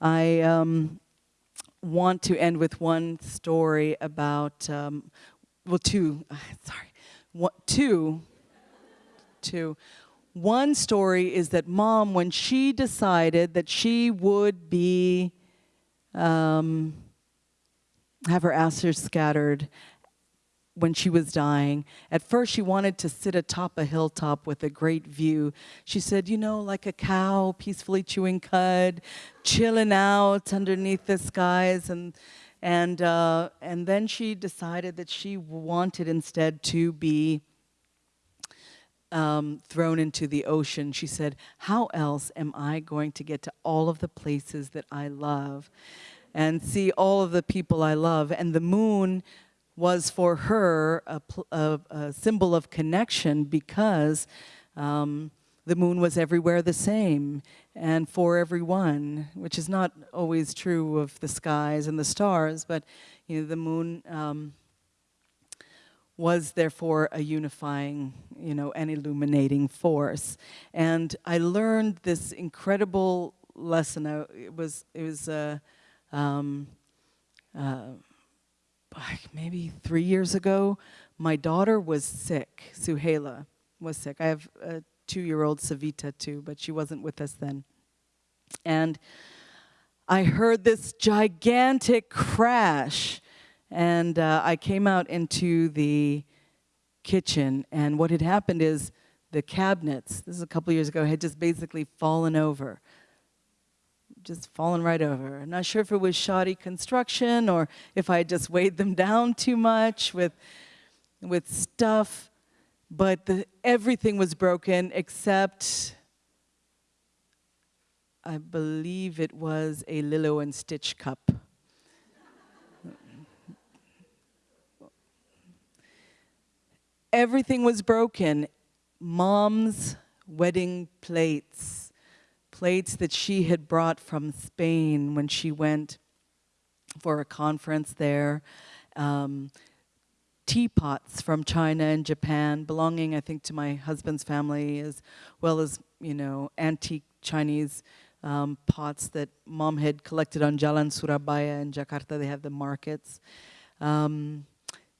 I um, want to end with one story about, um, well, two, sorry, one, two, two. One story is that mom, when she decided that she would be, um, have her ashes scattered when she was dying. At first, she wanted to sit atop a hilltop with a great view. She said, you know, like a cow peacefully chewing cud, chilling out underneath the skies. And, and, uh, and then she decided that she wanted instead to be um, thrown into the ocean. She said, how else am I going to get to all of the places that I love and see all of the people I love? And the moon was for her a, a, a symbol of connection because um, the moon was everywhere the same and for everyone, which is not always true of the skies and the stars, but you know, the moon um, was therefore a unifying, you know, and illuminating force. And I learned this incredible lesson. I, it was, it was, uh, um, uh, maybe three years ago, my daughter was sick. Suhaila was sick. I have a two-year-old Savita too, but she wasn't with us then. And I heard this gigantic crash and uh, I came out into the kitchen and what had happened is the cabinets, this is a couple years ago, had just basically fallen over just fallen right over. I'm not sure if it was shoddy construction or if I just weighed them down too much with, with stuff, but the, everything was broken except, I believe it was a Lilo and Stitch cup. everything was broken. Mom's wedding plates plates that she had brought from Spain when she went for a conference there, um, teapots from China and Japan, belonging, I think, to my husband's family, as well as, you know, antique Chinese um, pots that mom had collected on Jalan Surabaya in Jakarta. They have the markets. Um,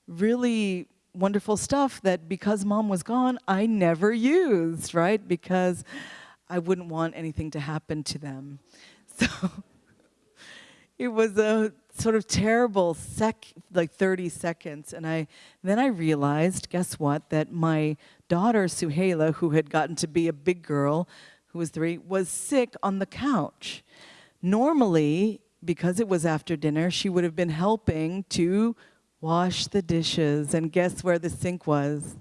really wonderful stuff that because mom was gone, I never used, right? Because I wouldn't want anything to happen to them. So it was a sort of terrible sec, like 30 seconds. And I then I realized, guess what, that my daughter Suhaila, who had gotten to be a big girl, who was three, was sick on the couch. Normally, because it was after dinner, she would have been helping to wash the dishes. And guess where the sink was?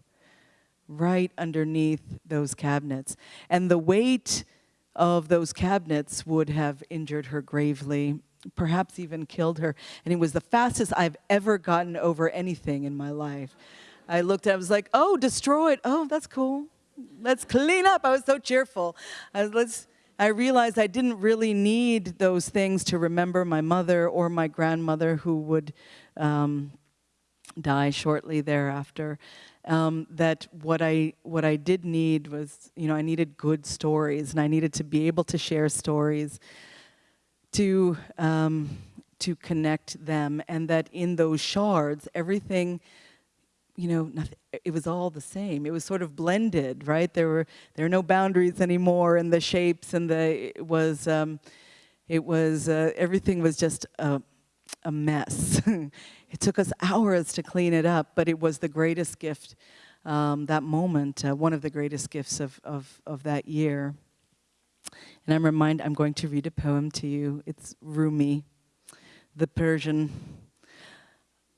Right underneath those cabinets. And the weight of those cabinets would have injured her gravely, perhaps even killed her. And it was the fastest I've ever gotten over anything in my life. I looked at it, I was like, oh, destroyed. Oh, that's cool. Let's clean up. I was so cheerful. I, was, let's, I realized I didn't really need those things to remember my mother or my grandmother who would um, die shortly thereafter um, that what I, what I did need was, you know, I needed good stories and I needed to be able to share stories to, um, to connect them and that in those shards, everything, you know, nothing, it was all the same. It was sort of blended, right? There were, there are no boundaries anymore and the shapes and the, it was, um, it was, uh, everything was just a, a mess. It took us hours to clean it up, but it was the greatest gift, um, that moment, uh, one of the greatest gifts of, of, of that year. And I'm reminded, I'm going to read a poem to you. It's Rumi, the Persian,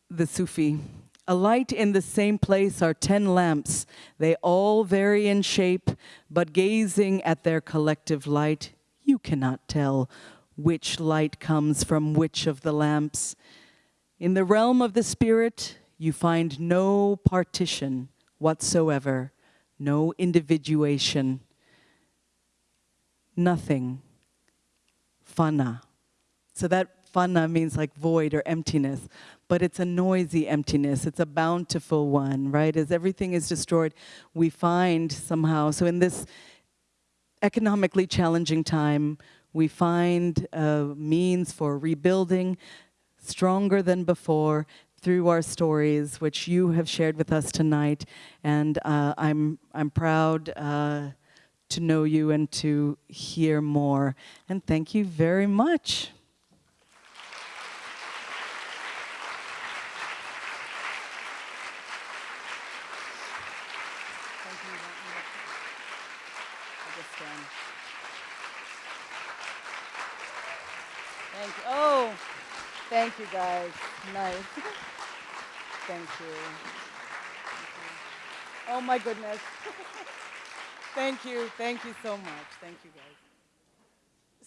the Sufi. A light in the same place are ten lamps. They all vary in shape, but gazing at their collective light, you cannot tell which light comes from which of the lamps. In the realm of the spirit, you find no partition whatsoever, no individuation, nothing, fana. So that fana means like void or emptiness, but it's a noisy emptiness. It's a bountiful one, right? As everything is destroyed, we find somehow, so in this economically challenging time, we find a means for rebuilding stronger than before through our stories, which you have shared with us tonight. And uh, I'm, I'm proud uh, to know you and to hear more. And thank you very much. Thank you. Oh, thank you guys. Nice. Thank you. Thank you. Oh my goodness. thank you. Thank you so much. Thank you guys.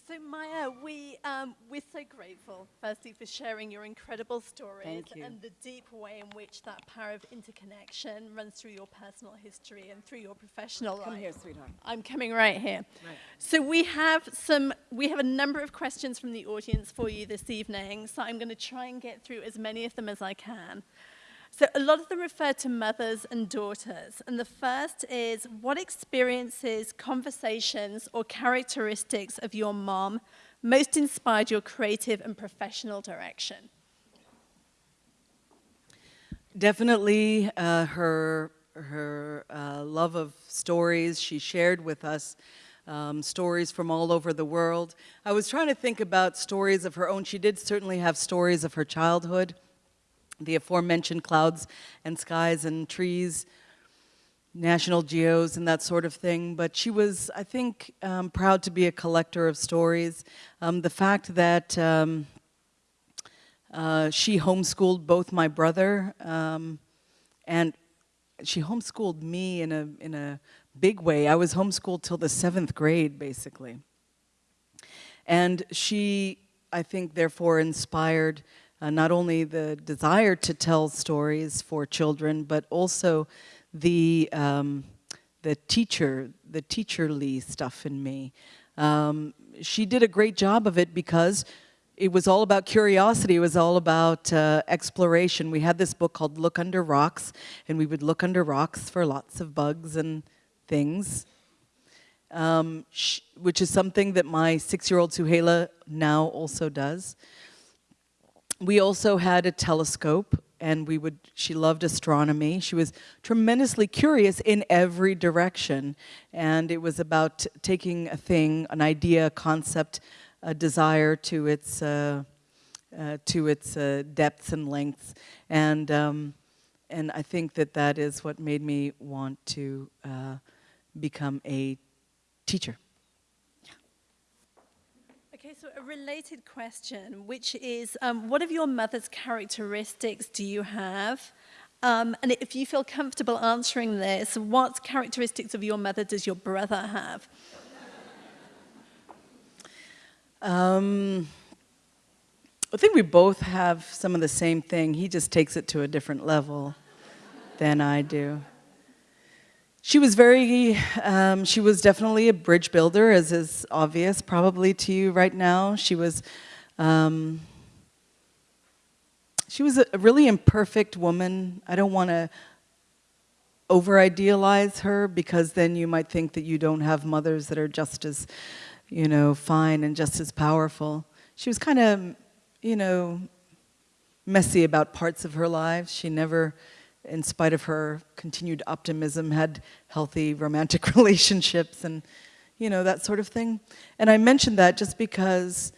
So Maya, we, um, we're so grateful, firstly, for sharing your incredible stories and the deep way in which that power of interconnection runs through your personal history and through your professional Come life. Come here, sweetheart. I'm coming right here. Right. So we have some, we have a number of questions from the audience for you this evening, so I'm going to try and get through as many of them as I can. So a lot of them refer to mothers and daughters. And the first is, what experiences, conversations, or characteristics of your mom most inspired your creative and professional direction? Definitely uh, her, her uh, love of stories. She shared with us um, stories from all over the world. I was trying to think about stories of her own. She did certainly have stories of her childhood the aforementioned clouds and skies and trees, national geos and that sort of thing. But she was, I think, um, proud to be a collector of stories. Um, the fact that um, uh, she homeschooled both my brother um, and she homeschooled me in a, in a big way. I was homeschooled till the seventh grade, basically. And she, I think, therefore inspired uh, not only the desire to tell stories for children, but also the, um, the teacher, the teacherly stuff in me. Um, she did a great job of it because it was all about curiosity. It was all about uh, exploration. We had this book called Look Under Rocks, and we would look under rocks for lots of bugs and things, um, which is something that my six-year-old Suhaila now also does we also had a telescope and we would, she loved astronomy. She was tremendously curious in every direction. And it was about taking a thing, an idea, a concept, a desire to its, uh, uh, to its uh, depths and lengths. And, um, and I think that that is what made me want to uh, become a teacher. Okay, so a related question, which is, um, what of your mother's characteristics do you have? Um, and if you feel comfortable answering this, what characteristics of your mother does your brother have? Um, I think we both have some of the same thing. He just takes it to a different level than I do. She was very, um, she was definitely a bridge builder, as is obvious probably to you right now. She was, um, she was a really imperfect woman. I don't want to over-idealize her because then you might think that you don't have mothers that are just as, you know, fine and just as powerful. She was kind of, you know, messy about parts of her life. She never in spite of her continued optimism, had healthy romantic relationships and, you know, that sort of thing. And I mentioned that just because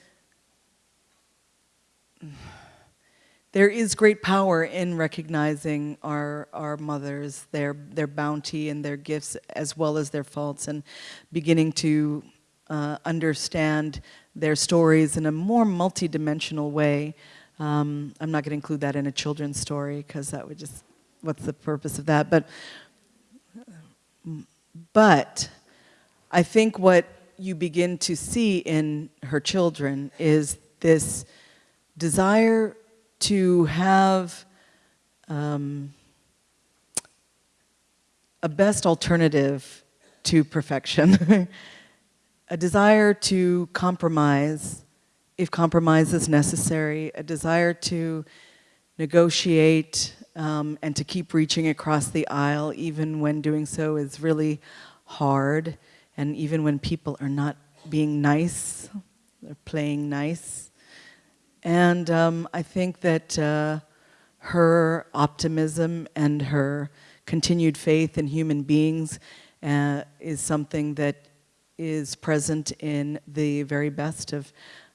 there is great power in recognizing our, our mothers, their, their bounty and their gifts as well as their faults and beginning to uh, understand their stories in a more multidimensional way. Um, I'm not going to include that in a children's story because that would just what's the purpose of that? But, but I think what you begin to see in her children is this desire to have um, a best alternative to perfection, a desire to compromise if compromise is necessary, a desire to negotiate um, and to keep reaching across the aisle even when doing so is really hard and even when people are not being nice they're playing nice. And um, I think that uh, her optimism and her continued faith in human beings uh, is something that is present in the very best of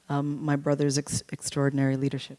um, my brother's ex extraordinary leadership.